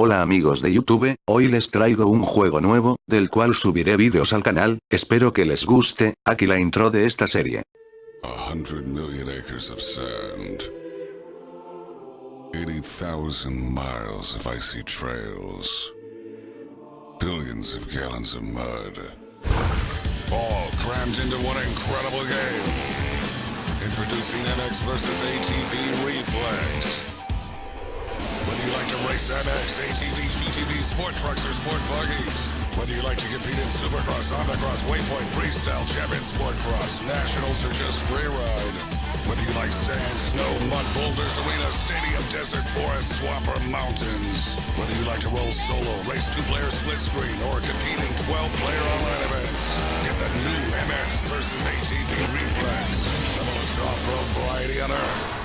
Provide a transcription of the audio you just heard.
Hola amigos de YouTube, hoy les traigo un juego nuevo, del cual subiré vídeos al canal, espero que les guste, aquí la intro de esta serie. A hundred million acres of sand. 80,000 miles of icy trails. Billions of gallons of mud. All crammed into one incredible game. Introducing MX versus ATV Reflex. MX, ATVs, UTVs, sport trucks, or sport buggies. Whether you like to compete in Supercross, Undercross, Waypoint, Freestyle, Champion Sport Cross, Nationals, or just freeride. Whether you like sand, snow, mud, boulders, arena, stadium, desert, forest, swamp, or mountains. Whether you like to roll solo, race two-player split screen, or compete in 12-player online events. Get the new MX versus ATV Reflex. The most off-road variety on Earth.